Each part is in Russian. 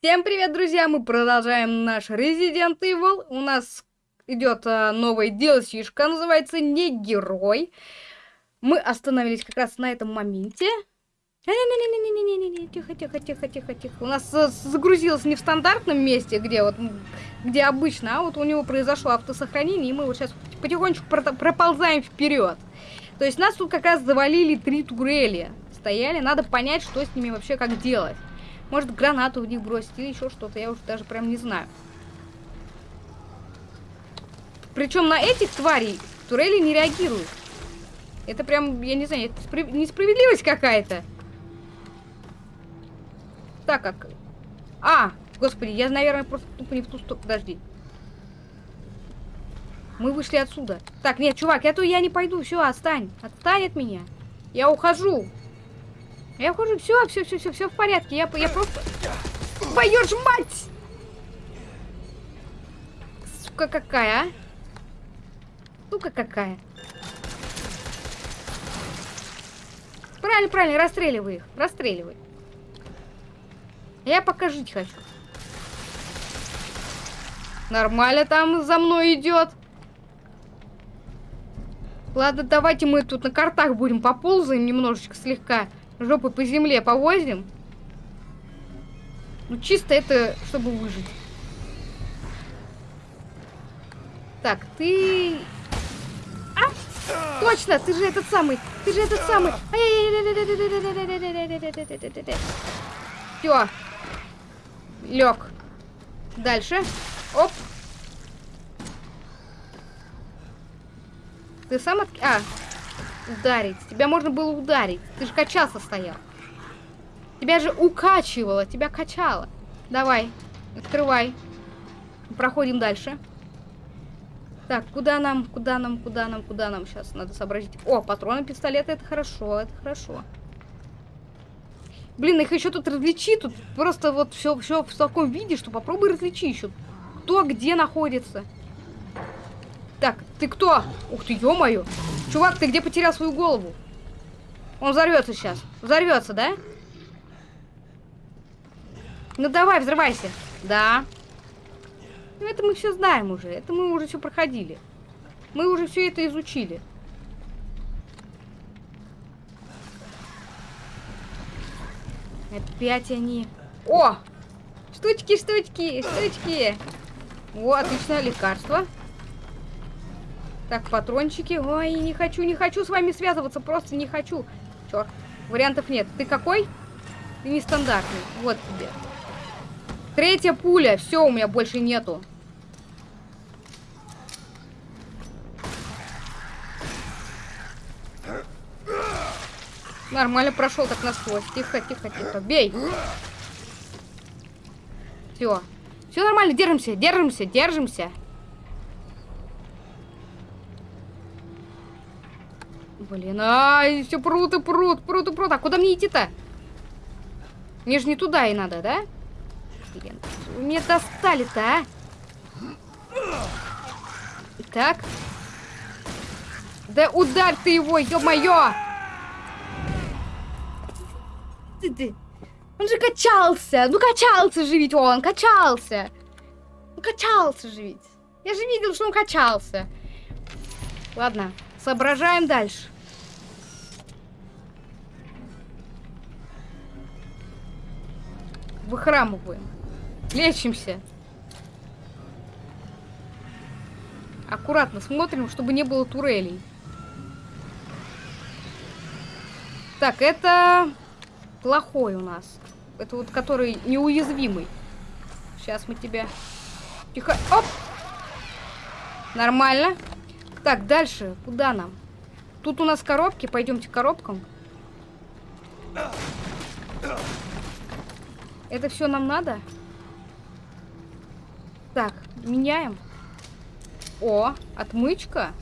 Всем привет, друзья! Мы продолжаем наш Resident Evil. У нас идет а, новая DLC-шка, называется «Не герой». Мы остановились как раз на этом моменте. Тихо, тихо, тихо, тихо, тихо. У нас а, загрузилось не в стандартном месте, где вот, где обычно, а вот у него произошло автосохранение, и мы вот сейчас потихонечку проползаем вперед. То есть нас тут как раз завалили три турели. Стояли, надо понять, что с ними вообще как делать. Может, гранату в них бросить или еще что-то. Я уже даже прям не знаю. Причем на этих тварей турели не реагируют. Это прям, я не знаю, это справ... несправедливость какая-то. Так как... А, господи, я, наверное, просто тупо не в ту сторону. Подожди. Мы вышли отсюда. Так, нет, чувак, я то я не пойду. Все, отстань. Отстань от меня. Я ухожу. Я ухожу, все, все, все, все, все в порядке. Я, я просто... Твою ж мать! Сука какая, а? Сука какая. Правильно, правильно, расстреливай их. Расстреливай. Я пока жить хочу. Нормально там за мной идет. Ладно, давайте мы тут на картах будем поползаем немножечко слегка жопы по земле повозим. Ну, чисто это, чтобы выжить. Так, ты... А! Точно, ты же этот самый, ты же этот самый. Все. Лег. Дальше. Оп. Ты сам от... А, ударить. Тебя можно было ударить. Ты же качался стоял. Тебя же укачивало, тебя качало. Давай, открывай. Проходим дальше. Так, куда нам, куда нам, куда нам, куда нам сейчас надо сообразить? О, патроны пистолета, это хорошо, это хорошо. Блин, их еще тут различи, тут просто вот все, все в таком виде, что попробуй различи еще. Кто где находится. Так, ты кто? Ух ты, ё-моё. Чувак, ты где потерял свою голову? Он взорвется сейчас. Взорвется, да? Ну давай, взрывайся. Да. Ну это мы все знаем уже. Это мы уже все проходили. Мы уже все это изучили. Опять они. О! Штучки, штучки, штучки. О, отличное лекарство. Так, патрончики. Ой, не хочу, не хочу с вами связываться, просто не хочу. Черт, вариантов нет. Ты какой? Ты нестандартный. Вот тебе. Третья пуля. Все, у меня больше нету. Нормально прошел так насквозь. Тихо, тихо, тихо. Бей. Все. Все нормально, держимся, держимся, держимся. Блин, ай, все прут и прут, прут и прут. А куда мне идти-то? Мне же не туда и надо, да? Блин, мне достали-то, а? Так. Да ударь ты его, ё-моё! Ты, ты. Он же качался. Ну, качался же ведь он, качался. Ну, качался же ведь. Я же видел, что он качался. Ладно, соображаем дальше. Выхрамываем. Лечимся. Аккуратно смотрим, чтобы не было турелей. Так, это плохой у нас. Это вот который неуязвимый. Сейчас мы тебя... Тихо. Оп! Нормально. Так, дальше. Куда нам? Тут у нас коробки. Пойдемте к коробкам. Это все нам надо? Так, меняем. О, отмычка.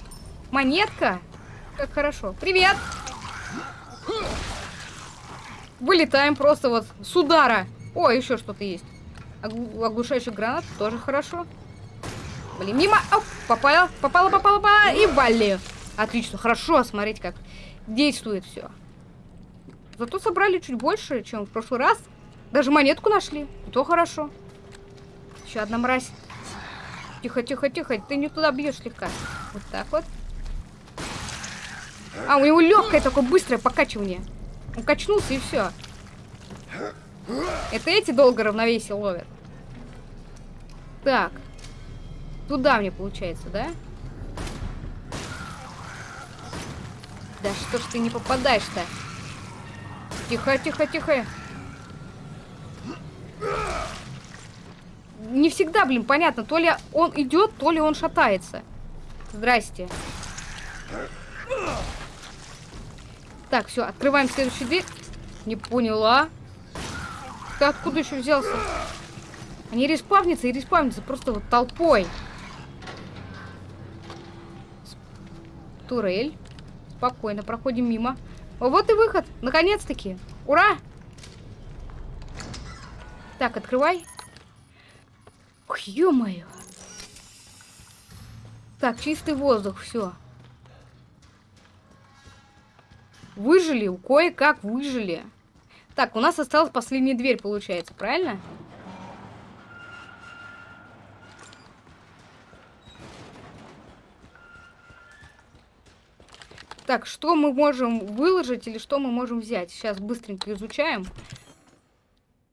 Монетка. Как хорошо. Привет! Вылетаем просто вот с удара. О, еще что-то есть. Оглушающий гранат тоже хорошо. Блин, мимо. Оп, попала, попала, попала, попала. И вали. Отлично, хорошо. Смотрите, как действует все. Зато собрали чуть больше, чем в прошлый раз. Даже монетку нашли. То хорошо. Еще одна мразь. Тихо, тихо, тихо. Ты не туда бьешь слегка. Вот так вот. А, у него легкое такое быстрое покачивание. Он качнулся и все. Это эти долго равновесие ловят. Так. Туда мне получается, да? Да что ж ты не попадаешь-то? Тихо, тихо, тихо. Не всегда, блин, понятно, то ли он идет, то ли он шатается. Здрасте. Так, все, открываем следующую дверь. Не поняла. Ты откуда еще взялся? Они респавнятся и респавнятся просто вот толпой. Турель. Спокойно, проходим мимо. Вот и выход. Наконец-таки. Ура! Так, открывай. Ох, ё-моё. Так, чистый воздух, все. Выжили, кое-как выжили. Так, у нас осталась последняя дверь, получается, правильно? Так, что мы можем выложить или что мы можем взять? Сейчас быстренько изучаем.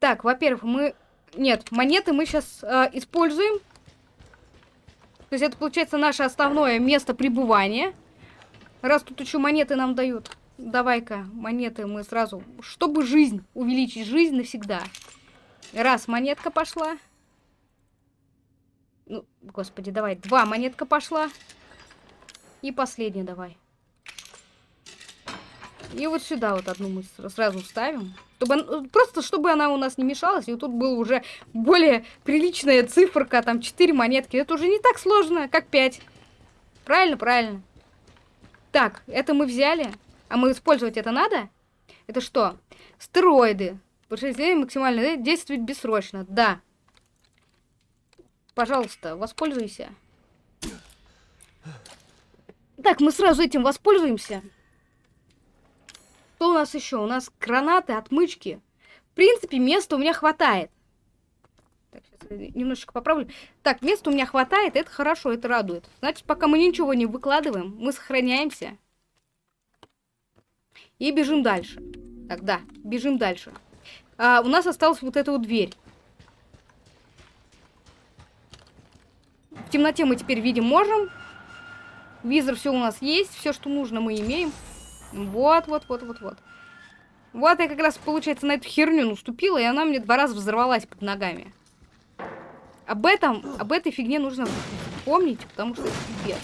Так, во-первых, мы... Нет, монеты мы сейчас э, используем. То есть это, получается, наше основное место пребывания. Раз тут еще монеты нам дают. Давай-ка, монеты мы сразу... Чтобы жизнь, увеличить жизнь навсегда. Раз, монетка пошла. Ну, господи, давай. Два, монетка пошла. И последняя давай. И вот сюда вот одну мы сразу ставим. Чтобы, просто чтобы она у нас не мешалась. И вот тут была уже более приличная циферка. Там 4 монетки. Это уже не так сложно, как 5. Правильно, правильно. Так, это мы взяли. А мы использовать это надо? Это что? Стероиды. Повышение максимально действует бессрочно. Да. Пожалуйста, воспользуйся. Так, мы сразу этим воспользуемся. Что у нас еще? У нас гранаты, отмычки. В принципе, места у меня хватает. Так, сейчас немножечко поправлю. Так, места у меня хватает, это хорошо, это радует. Значит, пока мы ничего не выкладываем, мы сохраняемся. И бежим дальше. Так, да, бежим дальше. А, у нас осталась вот эта вот дверь. В темноте мы теперь видим можем. Визор все у нас есть, все, что нужно, мы имеем. Вот, вот, вот, вот, вот. Вот я как раз, получается, на эту херню наступила, и она мне два раза взорвалась под ногами. Об этом, об этой фигне нужно помнить, потому что это пипец.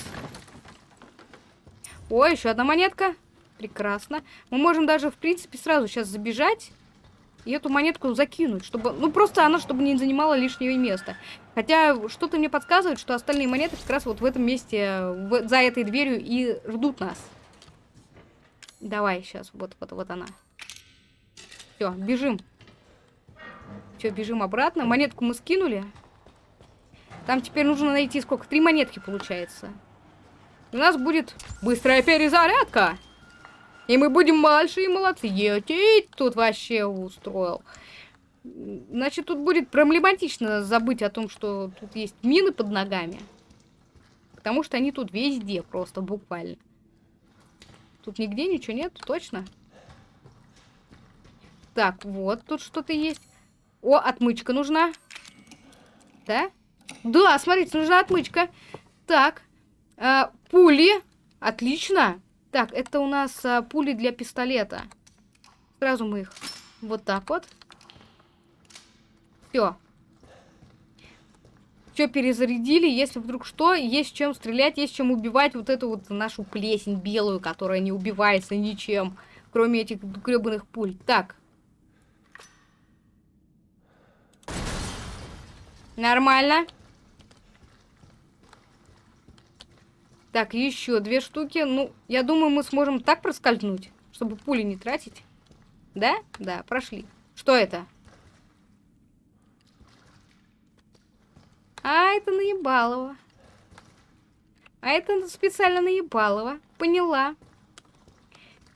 Ой, еще одна монетка. Прекрасно. Мы можем даже, в принципе, сразу сейчас забежать и эту монетку закинуть, чтобы... Ну, просто она, чтобы не занимала лишнего места. Хотя, что-то мне подсказывает, что остальные монеты как раз вот в этом месте, в, за этой дверью и ждут нас. Давай, сейчас, вот, вот, вот она. Все, бежим. Все, бежим обратно. Монетку мы скинули. Там теперь нужно найти сколько? Три монетки получается. У нас будет быстрая перезарядка. И мы будем большие молодцы. Етить тут вообще устроил. Значит, тут будет проблематично забыть о том, что тут есть мины под ногами. Потому что они тут везде просто, буквально. Тут нигде ничего нет, точно? Так, вот тут что-то есть. О, отмычка нужна. Да? Да, смотрите, нужна отмычка. Так, э, пули. Отлично. Так, это у нас а, пули для пистолета. Сразу мы их вот так вот. Все. Все перезарядили. Если вдруг что, есть чем стрелять, есть чем убивать вот эту вот нашу плесень белую, которая не убивается ничем, кроме этих гребаных пуль. Так. Нормально. Так, еще две штуки. Ну, я думаю, мы сможем так проскользнуть, чтобы пули не тратить. Да? Да, прошли. Что это? А, это наебалово. А это специально наебалово. Поняла.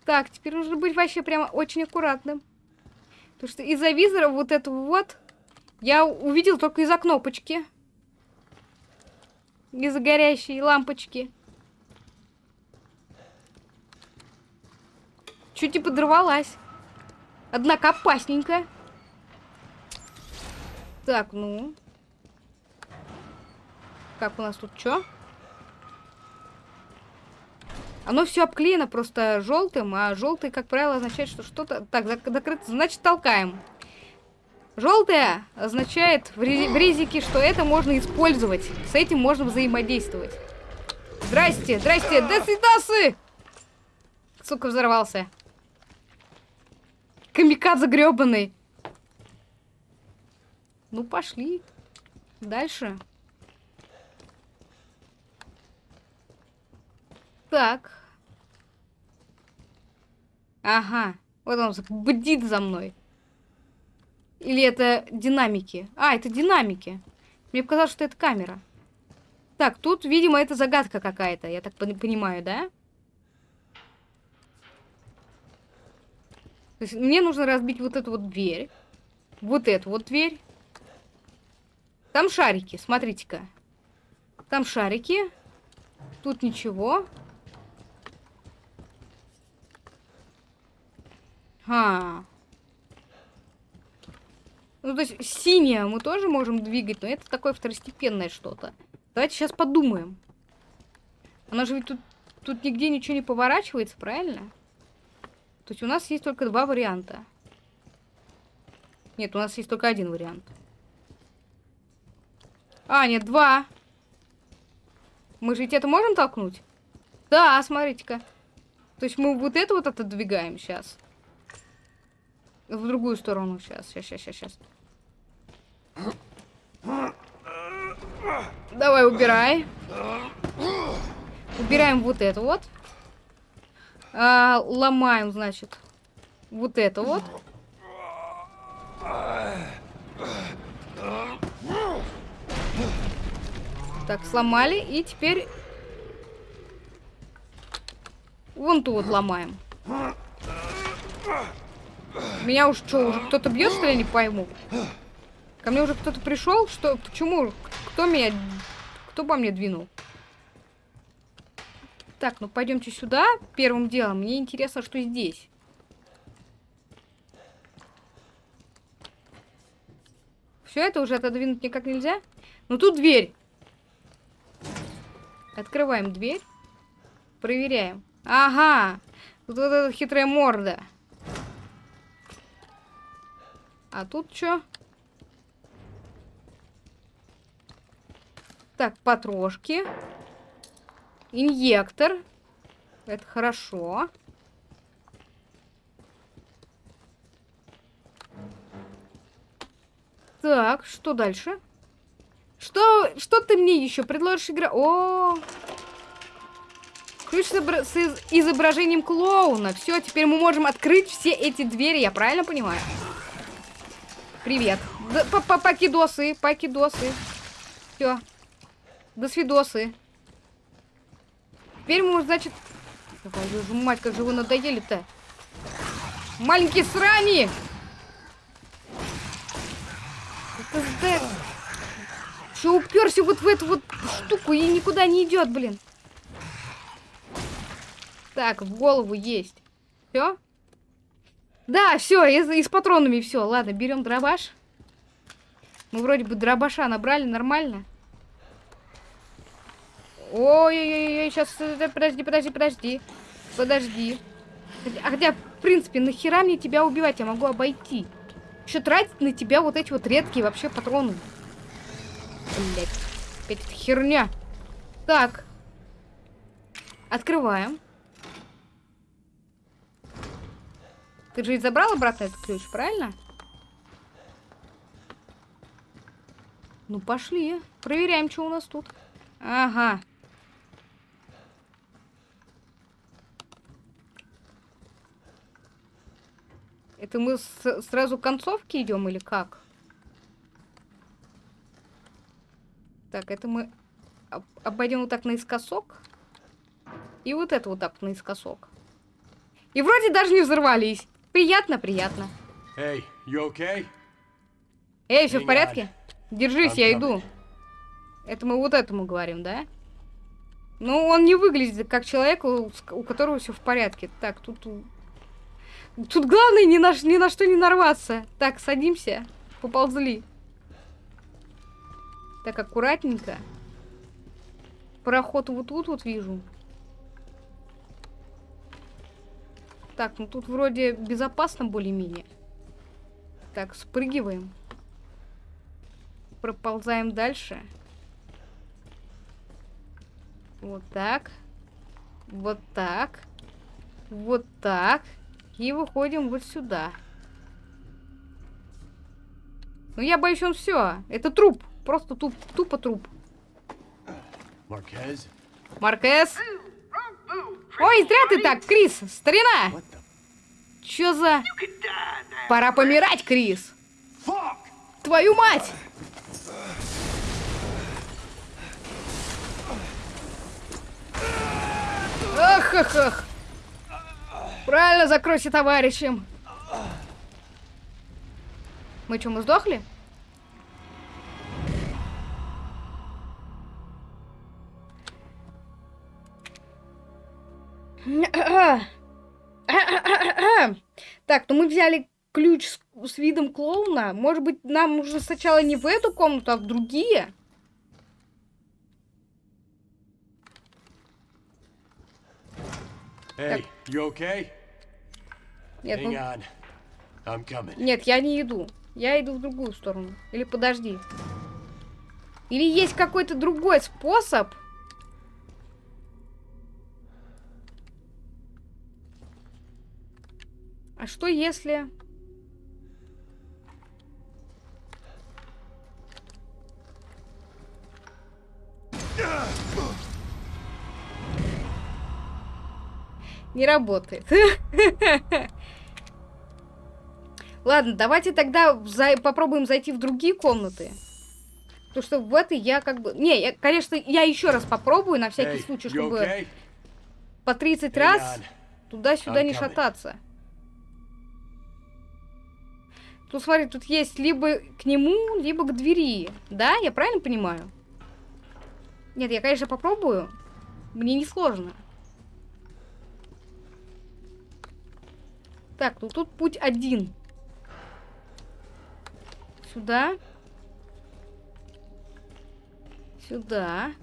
Так, теперь нужно быть вообще прямо очень аккуратным. Потому что из-за визора вот этого вот я увидел только из-за кнопочки. Из-за горящей лампочки. Чуть не подорвалась. Однако опасненько. Так, ну. Как у нас тут что? Оно все обклеено просто желтым, а желтый, как правило, означает, что что-то... Так, закрыто, значит, толкаем. Желтое означает в, резике, что это можно использовать. С этим можно взаимодействовать. Здрасте, здрасте, до свидасы! Сука, взорвался. Камикадзе гребаный. Ну, пошли. Дальше. Так. Ага. Вот он бдит за мной. Или это динамики? А, это динамики. Мне показалось, что это камера. Так, тут, видимо, это загадка какая-то, я так понимаю, да? То есть мне нужно разбить вот эту вот дверь. Вот эту вот дверь. Там шарики, смотрите-ка. Там шарики. Тут ничего. А. Ну, то есть синее мы тоже можем двигать, но это такое второстепенное что-то. Давайте сейчас подумаем. Она же ведь тут, тут нигде ничего не поворачивается, правильно? То есть у нас есть только два варианта. Нет, у нас есть только один вариант. А, нет, два. Мы же ведь это можем толкнуть? Да, смотрите-ка. То есть мы вот это вот отодвигаем сейчас. В другую сторону сейчас. Сейчас, сейчас, сейчас. Давай, убирай. Убираем вот это вот. А, ломаем, значит, вот это вот. Так, сломали. И теперь вон ту вот ломаем. Меня уж что, уже кто-то бьет, что ли, не пойму. Ко мне уже кто-то пришел? Что? Почему? Кто меня... Кто по мне двинул? Так, ну пойдемте сюда первым делом. Мне интересно, что здесь. Все это уже отодвинуть никак нельзя? Ну тут дверь. Открываем дверь. Проверяем. Ага. Тут вот эта хитрая морда. А тут что? Так, потрошки. Инъектор. Это хорошо. Так, что дальше? Что, что ты мне еще предложишь игра? О, ключ с изображением клоуна. Все, теперь мы можем открыть все эти двери, я правильно понимаю? Привет. Покидосы, покидосы. Все. До свидосы. Теперь мы, значит... Твою мать, как же вы надоели-то. Маленькие срани! Это Че уперся вот в эту вот штуку и никуда не идет, блин. Так, в голову есть. Все? Да, все, и, и с патронами все. Ладно, берем дробаш. Мы вроде бы дробаша набрали нормально. Ой-ой-ой, сейчас, э, подожди, подожди, подожди. Подожди. А хотя, в принципе, нахера мне тебя убивать? Я могу обойти. Еще тратить на тебя вот эти вот редкие вообще патроны. Блять, опять эта херня. Так. Открываем. Ты же ведь забрал обратно этот ключ, правильно? Ну, пошли. Проверяем, что у нас тут. Ага. Это мы сразу к концовке идем или как? Так, это мы обойдем вот так наискосок. И вот это вот так наискосок. И вроде даже не взорвались. Приятно, приятно. Hey, you okay? Эй, все в порядке? Держись, I'm я coming. иду. Это мы вот этому говорим, да? Ну, он не выглядит как человек, у, у которого все в порядке. Так, тут... Тут главное ни на, ни на что не нарваться. Так, садимся. Поползли. Так, аккуратненько. Проход вот тут вот вижу. Так, ну тут вроде безопасно более-менее. Так, спрыгиваем. Проползаем дальше. Вот так. Вот так. Вот так. И выходим вот сюда. Ну я боюсь, он все. Это труп. Просто туп, тупо труп. Marquez? Маркес. Ой, зря ты так, Крис, старина. Чё за... Пора помирать, Крис. Твою мать! Ах, ах, ах. Правильно, закройся товарищем. Мы что, мы сдохли? Так, ну мы взяли ключ с, с видом клоуна. Может быть, нам нужно сначала не в эту комнату, а в другие? Hey, you okay? Нет, ну. I'm coming. нет, я не иду. Я иду в другую сторону. Или подожди. Или есть какой-то другой способ? А что если... Не работает. Ладно, давайте тогда за- попробуем зайти в другие комнаты. Потому что в этой я как бы... Не, я, конечно, я еще раз попробую, на всякий Hey, случай, чтобы okay? по 30 Hang раз туда-сюда не coming. шататься. Тут, смотри, тут есть либо к нему, либо к двери. Да, я правильно понимаю? Нет, я, конечно, попробую. Мне не сложно. Так, ну тут путь один. Сюда. Сюда.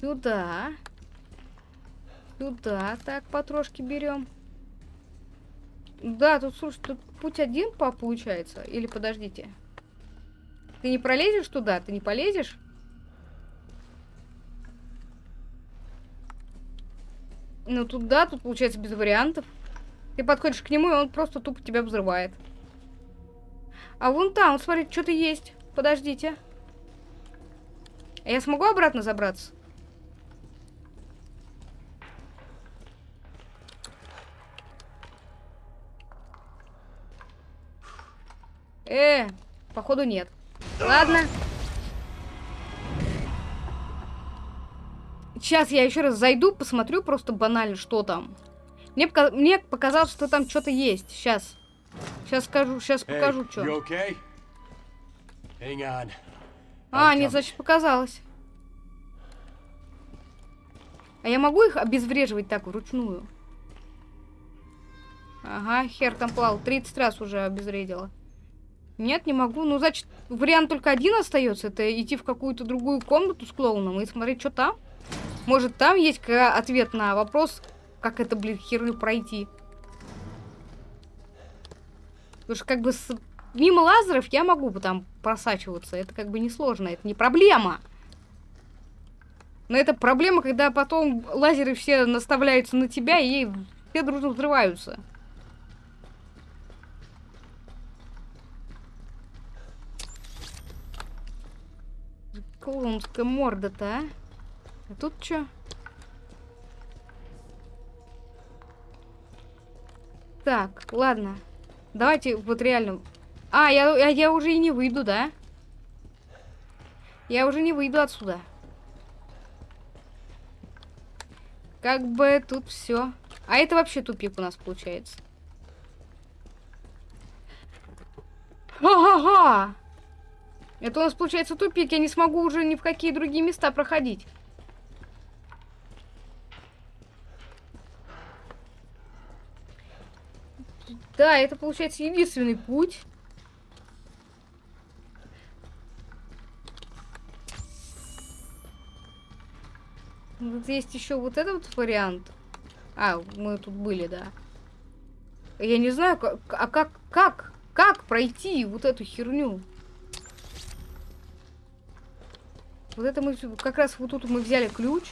Сюда. Сюда. Так, потрошки берем. Да, тут, слушай, тут путь один по получается. Или подождите. Ты не пролезешь туда? Ты не полезешь? Ну, тут да, тут получается без вариантов. Ты подходишь к нему, и он просто тупо тебя взрывает. А вон там, смотри, что-то есть. Подождите. А я смогу обратно забраться? Э, походу нет. Ладно. Сейчас я еще раз зайду, посмотрю просто банально, что там. Мне, пока- мне показалось, что там что-то есть. Сейчас. Сейчас скажу, сейчас Hey, покажу, что. okay? А, нет, значит, показалось. А я могу их обезвреживать так вручную? Ага, хер там плавал. 30 раз уже обезвредила. Нет, не могу. Ну, значит, вариант только один остается. Это идти в какую-то другую комнату с клоуном и смотреть, что там. Может, там есть ответ на вопрос, как это, блин, херню пройти. Потому что, как бы, с- мимо лазеров я могу там просачиваться. Это, как бы, несложно. Это не проблема. Но это проблема, когда потом лазеры все наставляются на тебя, и все дружно взрываются. Клоунская морда-то, а? А тут что? Так, ладно. Давайте вот реально... А, я, я, я уже и не выйду, да? Я уже не выйду отсюда. Как бы тут все. А это вообще тупик у нас получается. Ага. Это у нас получается тупик. Я не смогу уже ни в какие другие места проходить. Да, это получается единственный путь. Вот есть еще вот этот вот вариант. А, мы тут были, да. Я не знаю, как, а как, как, как пройти вот эту херню? Вот это мы как раз вот тут мы взяли ключ.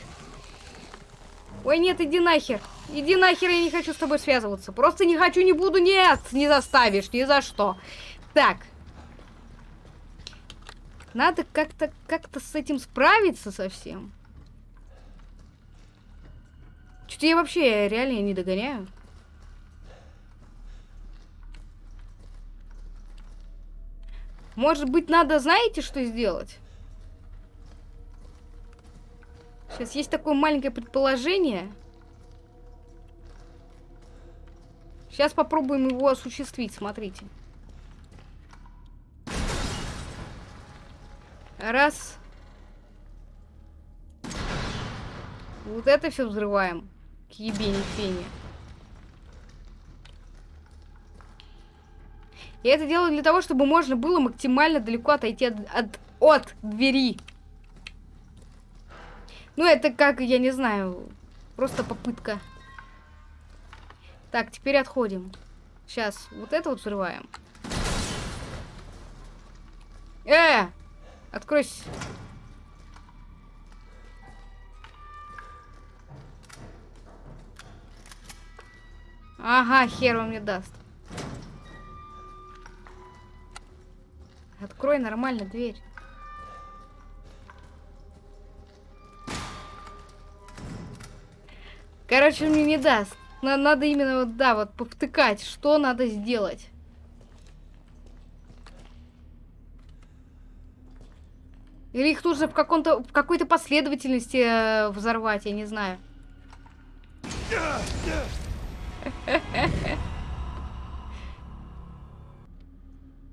Ой, нет, иди нахер. Иди нахер, я не хочу с тобой связываться. Просто не хочу, не буду, нет, не заставишь, ни за что. Так. Надо как-то как-то с этим справиться совсем. Что-то я вообще реально не догоняю. Может быть, надо, знаете, что сделать? Сейчас есть такое маленькое предположение. Сейчас попробуем его осуществить, смотрите. Раз. Вот это все взрываем. К ебени фене. Я это делаю для того, чтобы можно было максимально далеко отойти от, от, от двери. Ну, это как, я не знаю, просто попытка. Так, теперь отходим. Сейчас, вот это вот взрываем. Э! Откройся. Ага, хер он мне даст. Открой нормально дверь. Короче, мне не даст. Надо именно вот, да, вот повтыкать, что надо сделать. Или их нужно в в какой-то последовательности э, взорвать, я не знаю.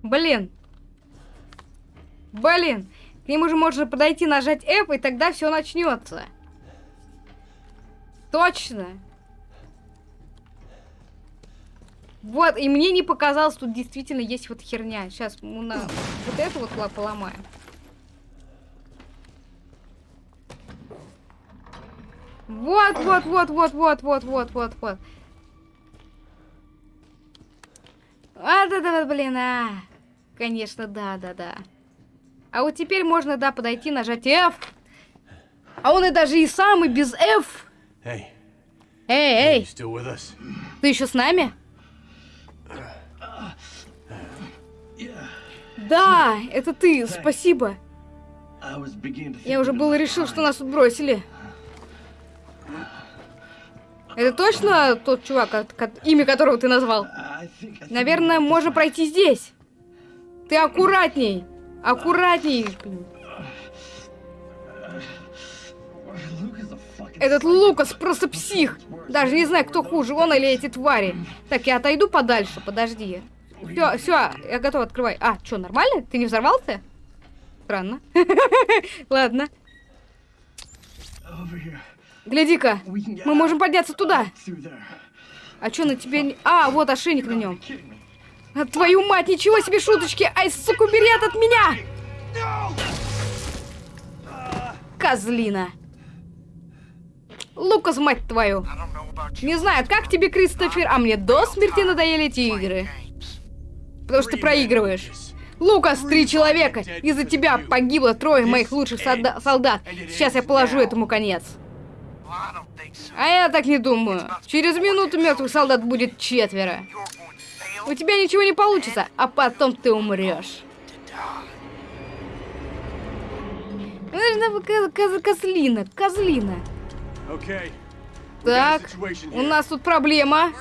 Блин. Блин. К нему же можно подойти, нажать F, и тогда все начнется. Точно. Вот, и мне не показалось, тут действительно есть вот херня. Сейчас мы на вот эту вот поломаем. Вот, вот, вот, вот, вот, вот, вот, вот, вот. А, да, да, блин, а. Конечно, да, да, да. А вот теперь можно, да, подойти, нажать F. А он и даже и сам, и без F. Эй, эй, still with us? ты еще с нами? Да, это ты, спасибо. Я уже было решил, что нас тут бросили. Это точно тот чувак, имя которого ты назвал? Наверное, можно пройти здесь. Ты аккуратней. Аккуратней. Этот Лукас просто псих. Даже не знаю, кто хуже, он или эти твари. Так, я отойду подальше, подожди. Все, все, я готов, открывай. А, что, нормально? Ты не взорвался? Странно. Ладно. Гляди-ка, мы можем подняться туда. А что на тебе... А, вот ошейник на нем. А, твою мать, ничего себе шуточки! Ай, сука, убери от меня! Козлина. Лукас, мать твою. Не знаю, как тебе, Кристофер, а мне до смерти надоели эти игры. Потому что ты проигрываешь. Лукас, три человека. Из-за тебя погибло трое моих лучших солда- солдат. Сейчас я положу этому конец. А я так не думаю. Через минуту мертвых солдат будет четверо. У тебя ничего не получится, а потом ты умрешь. Козлина, козлина. Так, у нас тут проблема.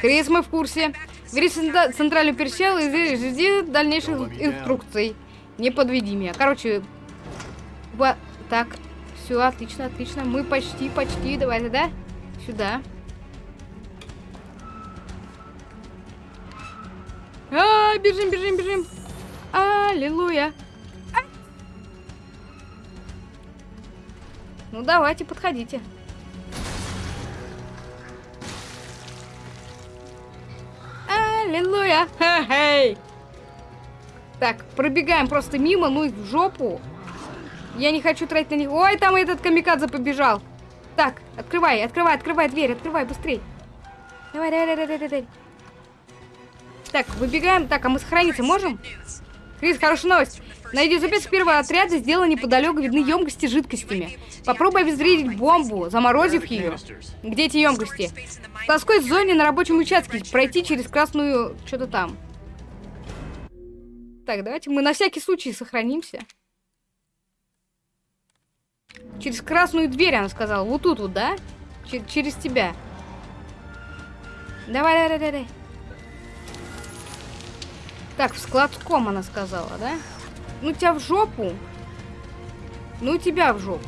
Крис, мы в курсе. Бери центральную персел и жди- жди дальнейших инструкций. Не подведи меня. Короче, вот так. Все, отлично, отлично. Мы почти, почти. Давай тогда сюда. А, бежим, бежим, бежим. Аллилуйя. А! Ну давайте, подходите. Аллилуйя. Хе-хей. Так, пробегаем просто мимо, ну и в жопу. Я не хочу тратить на них. Ой, там этот камикадзе побежал. Так, открывай, открывай, открывай дверь, открывай быстрей. Давай, давай, давай, давай, давай. Так, выбегаем. Так, а мы сохраниться можем? Крис, хорошая новость. Найди запись первого отряда, сделай неподалеку, видны емкости с жидкостями. Попробуй обезвредить бомбу, заморозив ее. Где эти емкости? В плоской зоне на рабочем участке. Пройти через красную... Что-то там. Так, давайте мы на всякий случай сохранимся. Через красную дверь, она сказала. Вот тут вот, да? Ч через тебя. Давай, давай, давай, давай. Так, в складском она сказала, да? Ну тебя в жопу. Ну тебя в жопу.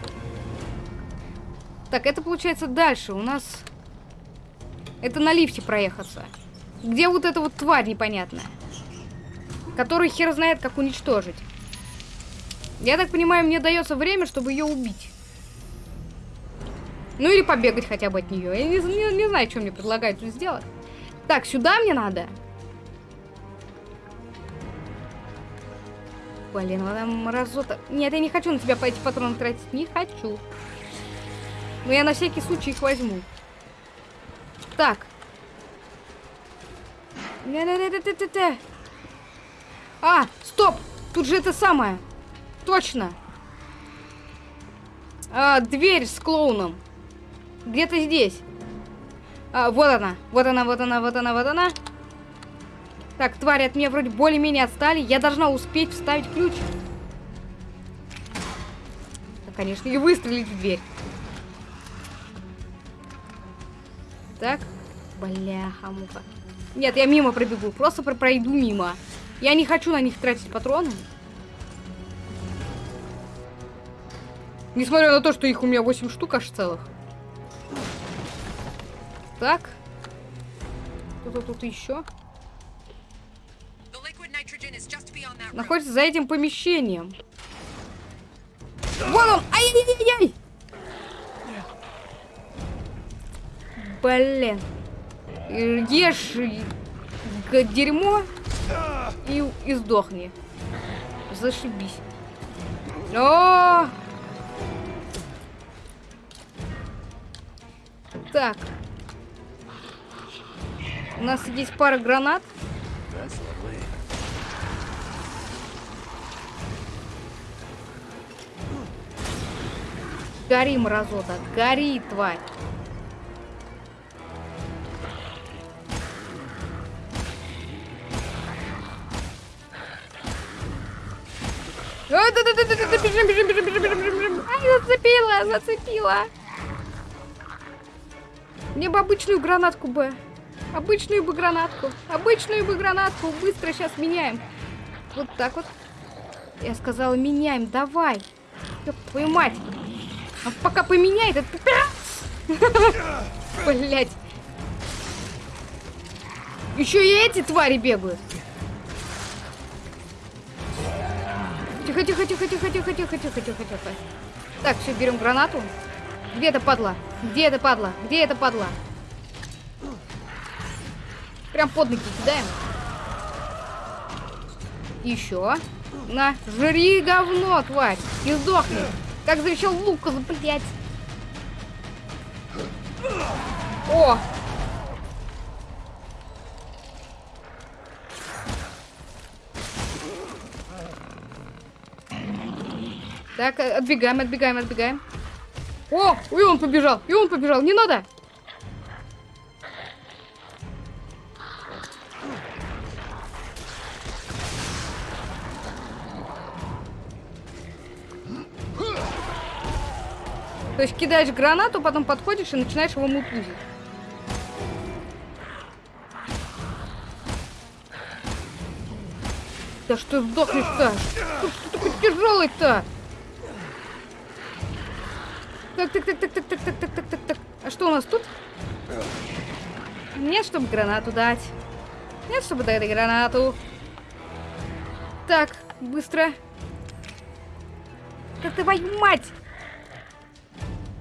Так, это получается дальше. У нас... Это на лифте проехаться. Где вот эта вот тварь непонятная? Которую хер знает, как уничтожить. Я так понимаю, мне дается время, чтобы ее убить. Ну или побегать хотя бы от нее. Я не, не, не знаю, что мне предлагают тут сделать. Так, сюда мне надо. Блин, вот там мразота. Нет, я не хочу на тебя по эти патроны тратить. Не хочу. Но я на всякий случай их возьму. Так. А, стоп! Тут же это самое. Точно. А, дверь с клоуном. Где-то здесь. А, вот она. Вот она, вот она, вот она, вот она. Так, твари от меня вроде более-менее отстали. Я должна успеть вставить ключ. Да, конечно, и выстрелить в дверь. Так. Бляха-муха. Нет, я мимо пробегу. Просто про пройду мимо. Я не хочу на них тратить патроны. Несмотря на то, что их у меня 8 штук аж целых. Так. Что-то тут еще. Находится за этим помещением. Вон он! Ай-яй-яй-яй! Блин. Ешь дерьмо и, и сдохни. Зашибись. О! Так. У нас есть пара гранат. Гори, мразота, гори, тварь. Бежим, бежим, бежим, бежим, бежим, бежим. Ай, зацепила, зацепила. Мне бы обычную гранатку бы. Обычную бы гранатку. Обычную бы гранатку. Быстро сейчас меняем. Вот так вот. Я сказала, меняем. Давай. Ёб твою мать. А пока поменяет этот... Блять. Еще и эти твари бегают. Тихо, тихо, тихо, тихо, тихо, тихо, тихо, тихо, тихо. Так, все, берем гранату. Где это падла? Где это падла? Где это падла? Прям под ноги кидаем. Еще. На, жри говно, тварь. И сдохни. Как завещал Лукас, блядь. О! Так, отбегаем, отбегаем, отбегаем. О, и он побежал, и он побежал, не надо. То есть кидаешь гранату, потом подходишь и начинаешь его мутузить. Да что сдохнешь-то? Что ты такой тяжелый-то? Так, так, так, так, так, так, так, так, так, так, так. А что у нас тут? Нет, чтобы гранату дать. Нет, чтобы дать гранату. Так, Быстро. Да твою мать!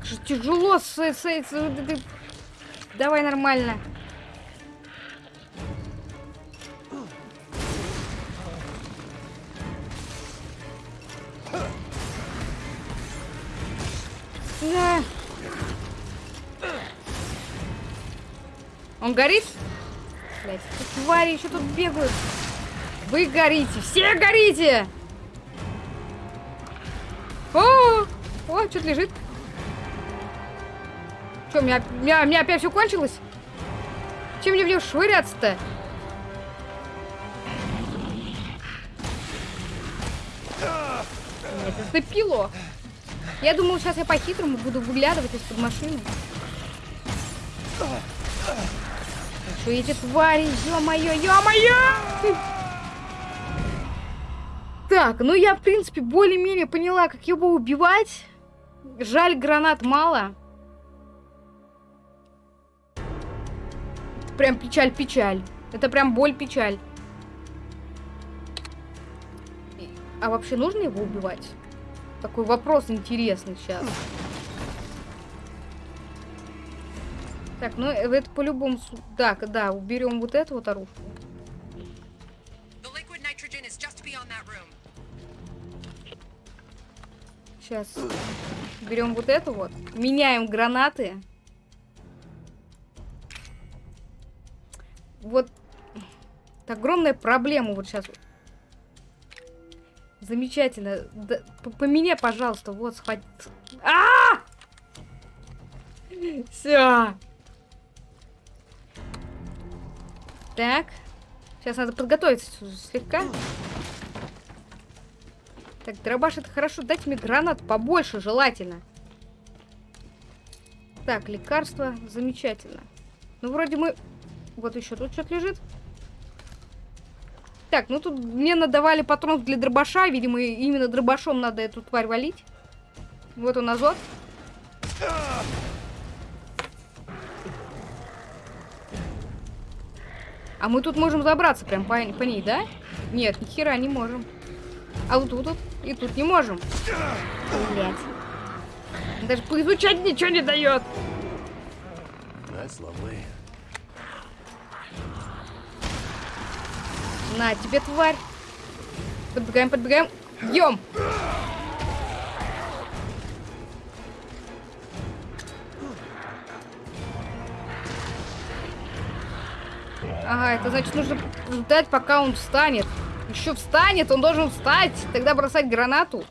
Же тяжело с, с- с- Давай нормально. Да. Он горит? Блять, твари еще тут бегают. Вы горите, все горите! О, о, что-то лежит. Что, у меня, у меня, у меня опять все кончилось? Чем мне в него швыряться-то? Зацепило. Я думал, сейчас я по-хитрому буду выглядывать из-под машины. Что эти твари, ё-моё, ё-моё! Так, ну я, в принципе, более-менее поняла, как его убивать. Жаль, гранат мало. Прям печаль-печаль. Это прям боль-печаль. А вообще нужно его убивать? Такой вопрос интересный сейчас. Так, ну э, это по-любому... Так, да, уберем вот эту вот оружие. Сейчас. Берем вот эту вот. Меняем гранаты. Вот. Огромная проблема вот сейчас. Замечательно. Да, п- поменяй, пожалуйста. Вот, схват... А! Все. Так. Сейчас надо подготовиться слегка. Так, дробаш это хорошо. Дайте мне гранат побольше, желательно. Так, лекарство. Замечательно. Ну, вроде мы... Вот еще тут что-то лежит. Так, ну тут мне надавали патрон для дробаша. Видимо, именно дробашом надо эту тварь валить. Вот он азот. А мы тут можем забраться прям по, по ней, да? Нет, ни хера не можем. А вот тут вот и тут не можем. Блять. Даже поизучать ничего не дает. That's lovely. На тебе, тварь. Подбегаем, подбегаем. Бьем. Ага, это значит нужно ждать, пока он встанет. Еще встанет, он должен встать, тогда бросать гранату.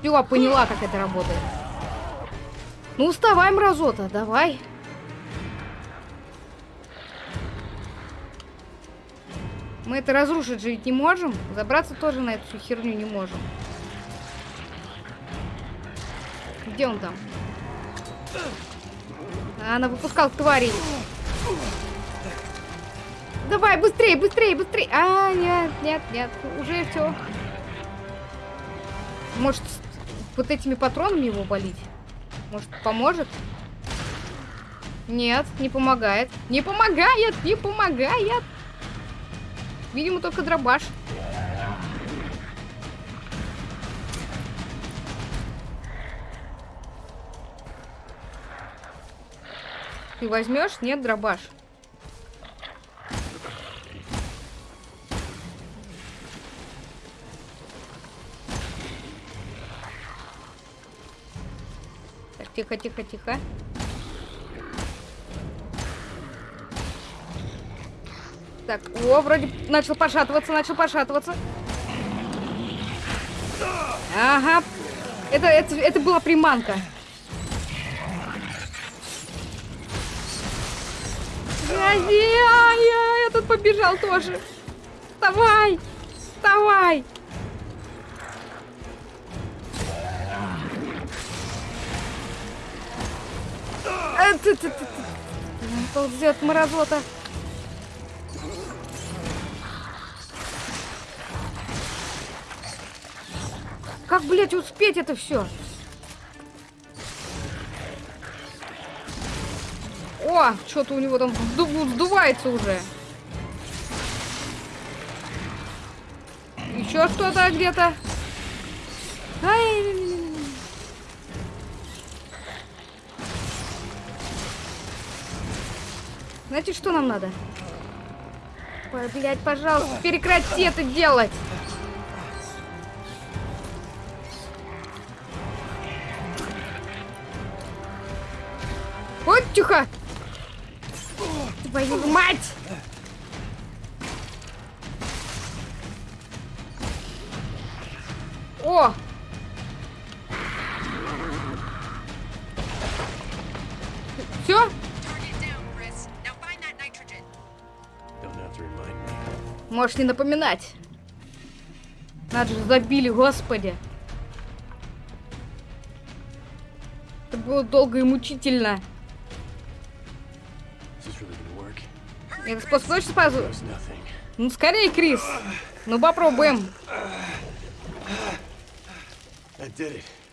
Все, поняла, как это работает. Ну, вставай, мразота, давай. Мы это разрушить же ведь не можем. Забраться тоже на эту всю херню не можем. Где он там? А, она выпускал тварей. Давай, быстрее, быстрее, быстрее. А, нет, нет, нет. Уже все. Может, вот этими патронами его болить? Может, поможет? Нет, не помогает. Не помогает, не помогает. Видимо, только дробаш. Ты возьмешь? Нет, дробаш. Тихо, тихо, тихо. Так, о, вроде начал пошатываться, начал пошатываться. Ага. Это, это, это была приманка. Я, я, я, этот побежал тоже. Вставай! Вставай! Ползет мразота. Как, блядь, успеть это все? О, что-то у него там вздувается уже. Еще что-то где-то. Знаете, что нам надо? Ой, блядь, пожалуйста, прекрати это делать. Вот, тихо. Твою мать! О! Можешь не напоминать. Надо же, забили, господи. Это было долго и мучительно. Это Chris. способ точно спазу? Ну, скорее, Крис. Ну, попробуем.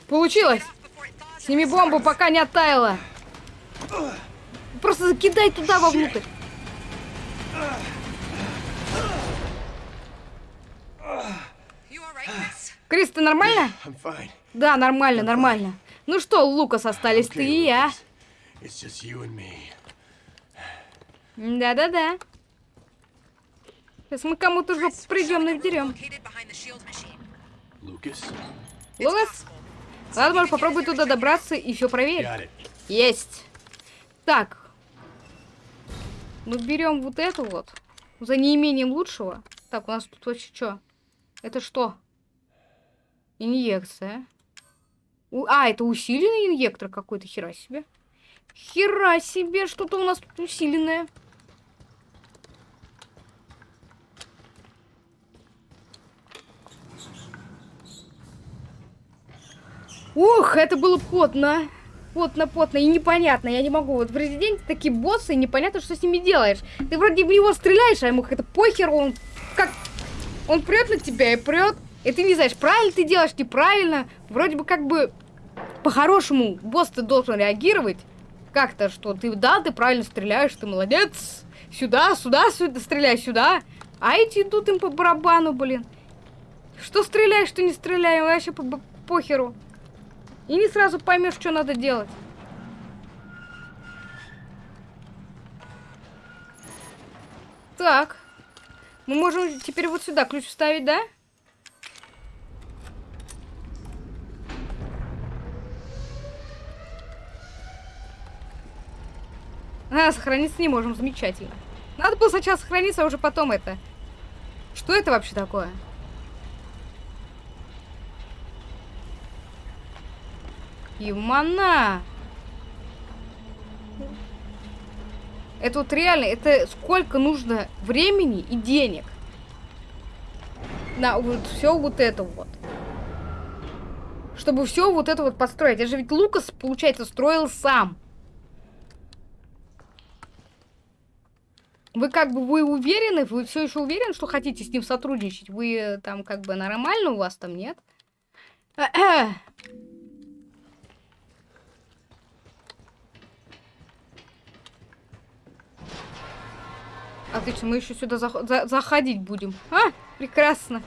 Получилось. Сними бомбу, пока не оттаяла. Просто закидай туда вовнутрь. Крис, ты нормально? Да, нормально, нормально. Ну что, Лукас, остались ты и я. Да-да-да. Сейчас мы кому-то жопу придем? It's Лукас, possible. ладно, можешь попробуй туда добраться и все проверить. Есть. Так. Ну, берем вот эту вот. За неимением лучшего. Так, у нас тут вообще что? Это что? Инъекция. У- А, это усиленный инъектор какой-то, хера себе. Хера себе, что-то у нас тут усиленное. Ух, это было потно. Потно, потно и непонятно. Я не могу. Вот в Резиденте такие боссы, и непонятно, что с ними делаешь. Ты вроде в него стреляешь, а ему как-то похер, он как... Он прет на тебя и прет. И ты не знаешь, правильно ты делаешь, неправильно. Вроде бы как бы по-хорошему босс ты должен реагировать. Как-то, что ты, да, ты правильно стреляешь, ты молодец. Сюда, сюда, сюда, стреляй сюда. А эти идут им по барабану, блин. Что стреляешь, что не стреляй, вообще по по- похеру. И не сразу поймешь, что надо делать. Так. Мы можем теперь вот сюда ключ вставить, да? А, сохраниться не можем, замечательно. Надо было сначала сохраниться, а уже потом это. Что это вообще такое? Юмана! Это вот реально, это сколько нужно времени и денег на вот все вот это вот. Чтобы все вот это вот построить. Это же ведь Лукас, получается, строил сам. Вы как бы, вы уверены, вы все еще уверены, что хотите с ним сотрудничать? Вы э, там как бы нормально у вас там, нет? Отлично, мы еще сюда зах- за- заходить будем. А, прекрасно.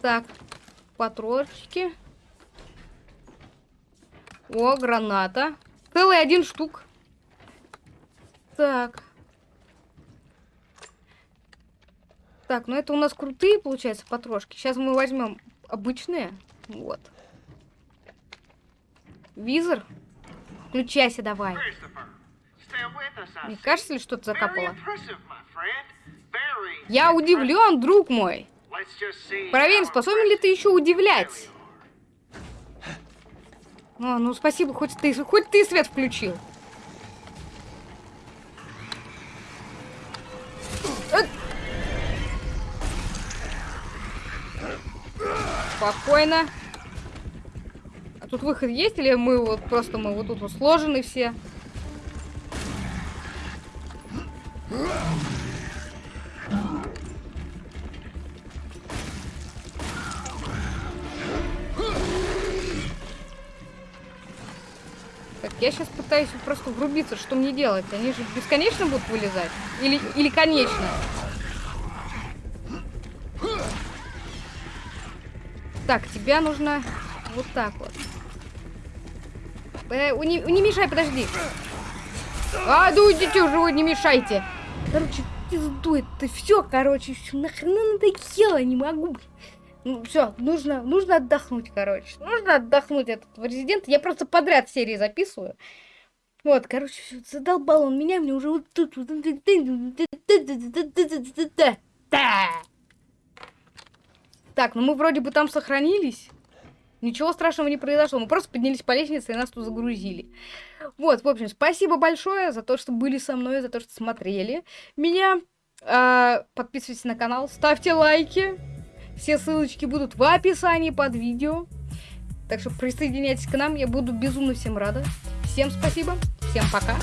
Так, патрончики. О, граната. Целый один штук. Так. Так, ну это у нас крутые, получается, патрошки. Сейчас мы возьмем обычные. Вот. Визор. Включайся давай. Christopher, stay with us, I Не see. кажется ли что-то закапало? Я удивлен, друг мой. Проверим, способен ли ты еще удивлять. О, ну спасибо, хоть ты, хоть ты свет включил. Спокойно. А тут выход есть или мы вот просто мы вот тут вот сложены все? Так, Я сейчас пытаюсь просто врубиться, что мне делать. Они же бесконечно будут вылезать? Или, или конечно? Так, тебя нужно вот так вот. Э, не, не мешай, подожди. А, ну идите уже, вы не мешайте. Короче, пизду это все, короче, все нахрена надоело, не могу. Ну, все, нужно, нужно отдохнуть, короче. Нужно отдохнуть от этого резидента. Я просто подряд серии записываю. Вот, короче, всё, задолбал он меня, мне уже вот тут... Так, ну мы вроде бы там сохранились. Ничего страшного не произошло. Мы просто поднялись по лестнице и нас тут загрузили. Вот, в общем, спасибо большое за то, что были со мной, за то, что смотрели меня. А, подписывайтесь на канал, ставьте лайки. Все ссылочки будут в описании под видео. Так что присоединяйтесь к нам, я буду безумно всем рада. Всем спасибо, всем пока.